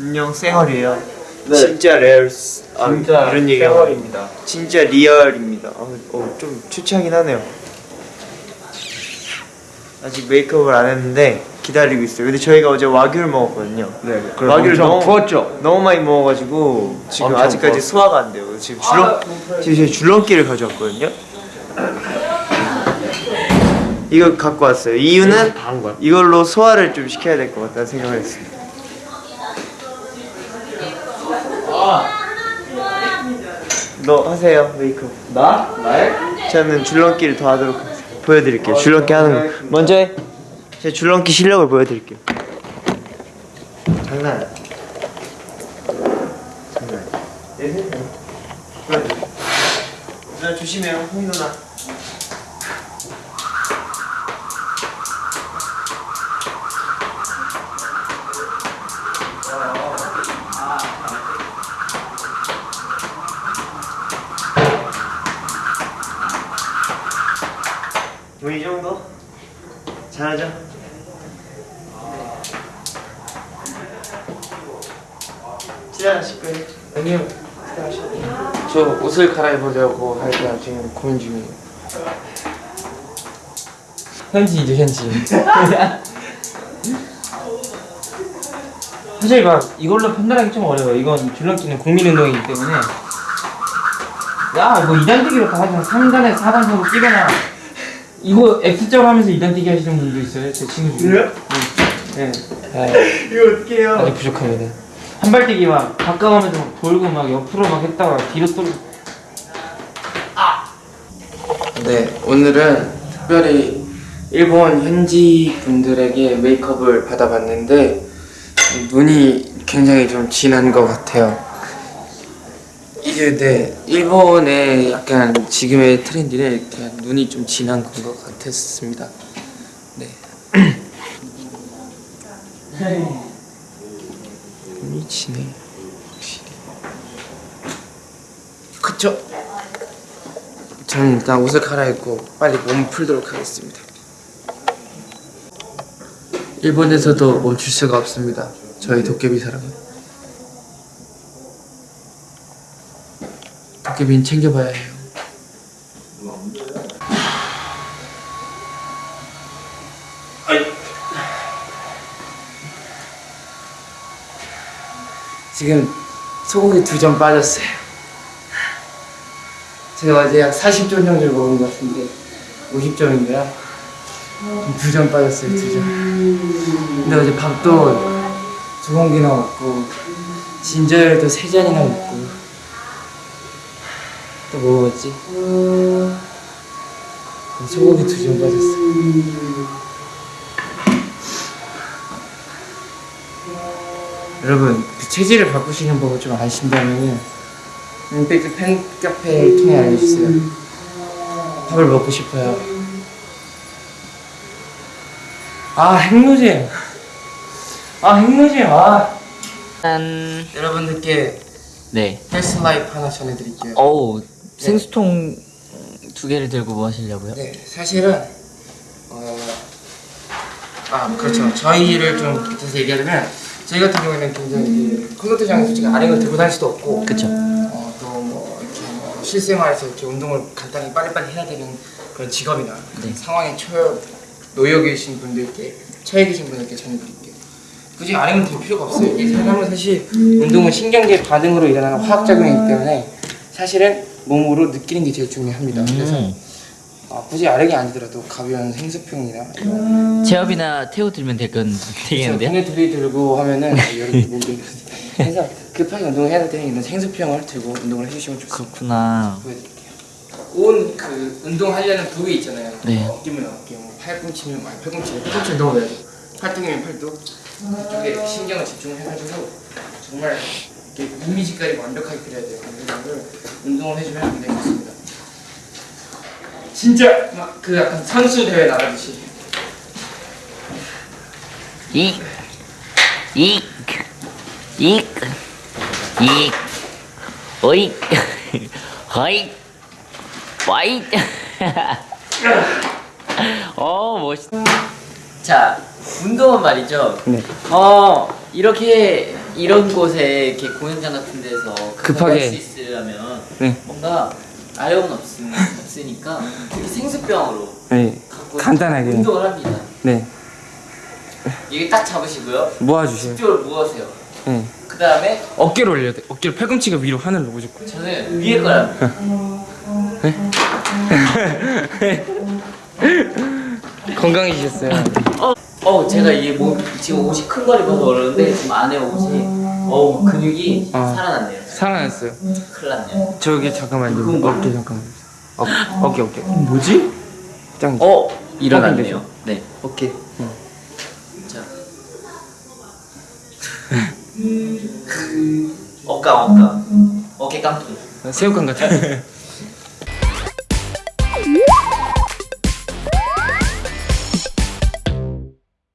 안녕 쌩얼이에요. 네. 진짜 real 아, 진짜 이런 얘기 쌩얼입니다. 진짜 real입니다. 어, 어, 좀 추치하긴 하네요. 아직 메이크업을 안 했는데 기다리고 있어요. 근데 저희가 어제 와규를 먹었거든요. 네. 와규를 너무 부었죠. 너무 많이 먹어가지고 지금 아직까지 부었어요. 소화가 안 돼요. 지금 줄넘 지금 저희 줄넘기를 가져왔거든요. 이거 갖고 왔어요. 이유는? 이걸로 소화를 좀 시켜야 될 것 같다는 생각을 했어요. 너 하세요 메이크업. 나? 나의? 저는 줄넘기를 더 하도록. 보여드릴게요. 줄넘기 하는 거. 먼저 해. 제 줄넘기 실력을 보여드릴게요. 장난. 장난. 내 손. 보여드릴게요. 누나 조심해요. 홍 누나. 뭐 이 정도? 잘하죠? 지나가실 거예요? 아니요. 저 옷을 갈아입으려고 할때 지금 고민 중이에요. 현지이죠 현지 사실 막 이걸로 판단하기 좀 어려워요 이건 줄넘기는 국민운동이기 때문에 야뭐 2단뛰기로 다 하지만 3단에 4단 하고 뛰거나 이거 X자로 하면서 2단뛰기 하시는 분도 있어요 제 친구 중에 그래요? 네, 네. 이거 어떻게 해요? 아직 부족합니다 한발 뛰기 막 가까우면서 막 돌고 막 옆으로 막 했다가 뒤로 또 네, 오늘은 특별히 일본 현지 분들에게 메이크업을 받아봤는데 눈이 굉장히 좀 진한 것 같아요. 이게 네, 일본의 약간 지금의 트렌드는 이렇게 눈이 좀 진한 것 같았습니다. 네. 눈이 진해. 그쵸? 저는 일단 옷을 갈아입고 빨리 몸 풀도록 하겠습니다. 일본에서도 멈출 수가 없습니다. 저희 도깨비 사랑은. 도깨비는 챙겨봐야 해요. 지금 소고기 두 점 빠졌어요. 제가 어제 약 40점 정도 먹은 것 같은데 50점인가요? 두 점 빠졌어요 두 점. 근데 어제 밥도 두 공기나 먹고 진저열도 세 잔이나 먹고 또 뭐 먹었지? 소고기 두 점 빠졌어요. 여러분 그 체질을 바꾸시는 법을 좀 아신다면은 홈페이지 팬카페를 통해 알려주세요. 밥을 먹고 싶어요. 아 핵노잼. 아 핵노잼. 아. 짠 여러분들께 네. health life 하나 전해드릴게요. 어우 생수통 두 개를 들고 뭐 하시려고요? 네, 사실은 어, 아 그렇죠. 저희를 좀 곁에서 얘기하자면 저희 같은 경우에는 굉장히 콘서트장에 솔직히 아령을 들고 다닐 수도 없고 그쵸 어, 또뭐 이렇게 뭐 실생활에서 이렇게 운동을 간단히 빨리빨리 해야 되는 그런 직업이나 네. 상황에 처 놓여 계신 분들께 처해 계신 분들께 전해드릴게요. 굳이 아령을 들 필요가 없어요. 이 사람은 사실 운동은 신경계 반응으로 일어나는 화학 작용이기 때문에 사실은 몸으로 느끼는 게 제일 중요합니다. 그래서 음. 아, 굳이 아령이 아니더라도 가벼운 생수병이나 이런 제업이나 태우 들면 될건 되겠는데요? 둘이 들고 하면은 여러분 못 들겠어요. 그래서 급하게 운동을 해야 될 때는 이런 생수병을 들고 운동을 해주시면 좋습니다. 그렇구나 보여드릴게요. 온그 운동하려는 부위 있잖아요. 네. 뭐 어깨면 어깨, 뭐 팔꿈치면 뭐 팔꿈치, 팔꿈치 운동을 해야죠. 팔뚝이면 팔뚝. 이쪽에 신경을 집중을 해가지고 정말 이렇게 이미지까지 완벽하게 그려야 돼요. 그래서 운동을 해주면 굉장히 좋습니다. 진짜 막 그 약간 선수 대회 나가듯이. 이, 이, 이, 이, 어이, 허이, 와이. 어, 멋있. 자, 운동은 말이죠. 네. 어, 이렇게 이런 곳에 이렇게 공연장 같은 데서 급하게. 할 수 있으려면 네. 뭔가 아령은 없, 없으니까 생수병으로 네. 간단하게. 운동을 합니다. 네. 이게 딱 잡으시고요. 모아주세요. 이쪽으로 모으세요. 네. 그 다음에 어깨를 올려야 돼. 어깨를 팔꿈치가 위로 하늘로 무조건. 저는 위에 거랍니다. 건강해지셨어요. 어, 제가 이게 뭐 지금 옷이 큰 걸 입어서 그러는데 지금 안에 옷이 어 근육이 아. 살아났네요. 살아났어요. 큰일 났네요. 저기 잠깐만요. 어깨 잠깐만. 어, 어깨 어깨. 뭐지? 짱. 어 일어났네요. 네. 오케이. 자. 어까 어까 어깨 깡통. 새우깡 같아.